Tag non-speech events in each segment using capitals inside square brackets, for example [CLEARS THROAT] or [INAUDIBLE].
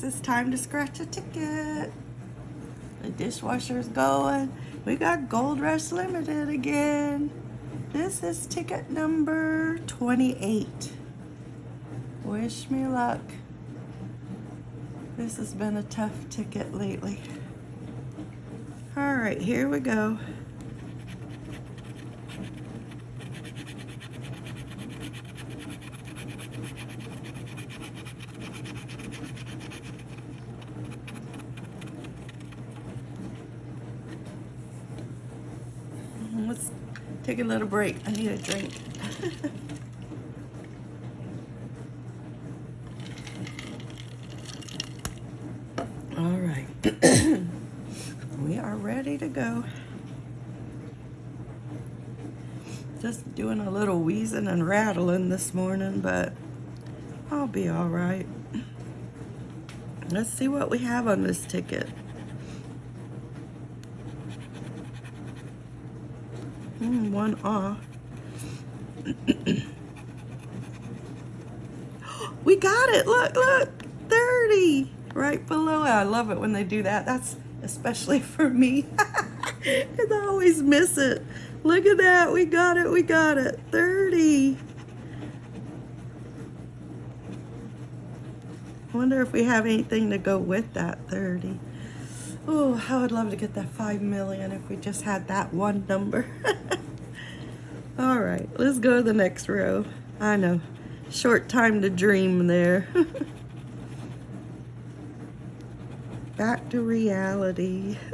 it's time to scratch a ticket. The dishwasher's going. We got Gold Rush Limited again. This is ticket number 28. Wish me luck. This has been a tough ticket lately. All right, here we go. Let's take a little break. I need a drink. [LAUGHS] All right. [CLEARS THROAT] we are ready to go. Just doing a little wheezing and rattling this morning, but I'll be all right. Let's see what we have on this ticket. Mm, one off. [GASPS] we got it. Look, look. 30 right below it. I love it when they do that. That's especially [LAUGHS] for me. [LAUGHS] and I always miss it. Look at that. We got it. We got it. 30. wonder if we have anything to go with that 30. Oh, I would love to get that 5 million if we just had that one number. [LAUGHS] All right, let's go to the next row. I know, short time to dream there. [LAUGHS] Back to reality. [LAUGHS]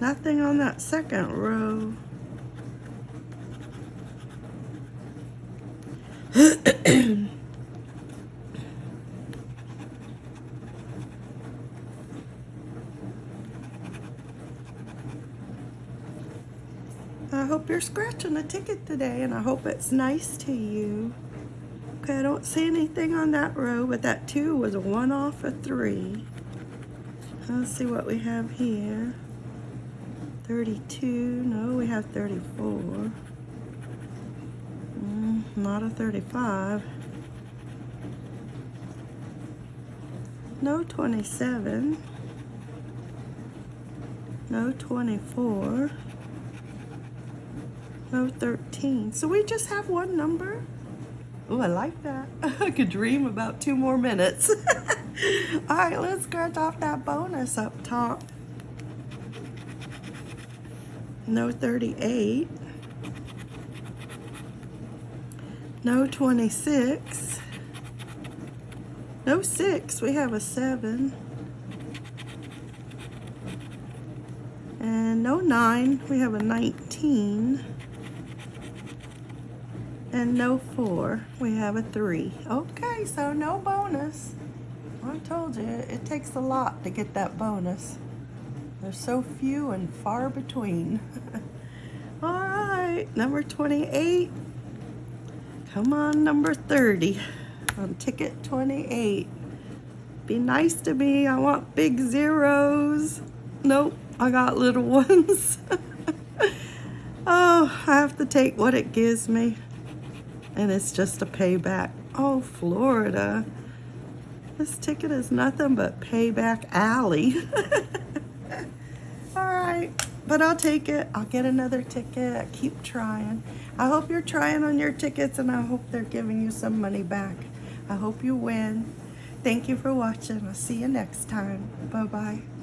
Nothing on that second row. [CLEARS THROAT] I hope you're scratching a ticket today and I hope it's nice to you. Okay, I don't see anything on that row, but that two was a one off of three. Let's see what we have here. 32, no, we have 34. Not a 35. No 27. No 24. No 13. So we just have one number. Oh, I like that. [LAUGHS] I could dream about two more minutes. [LAUGHS] All right, let's scratch off that bonus up top. No 38. No 26. No 6. We have a 7. And no 9. We have a 19 and no four. We have a three. Okay, so no bonus. I told you, it takes a lot to get that bonus. They're so few and far between. [LAUGHS] All right, number 28. Come on, number 30 on ticket 28. Be nice to me. I want big zeros. Nope, I got little [LAUGHS] ones. [LAUGHS] oh, I have to take what it gives me and it's just a payback. Oh, Florida. This ticket is nothing but payback alley. [LAUGHS] All right, but I'll take it. I'll get another ticket. Keep trying. I hope you're trying on your tickets and I hope they're giving you some money back. I hope you win. Thank you for watching. I'll see you next time. Bye-bye.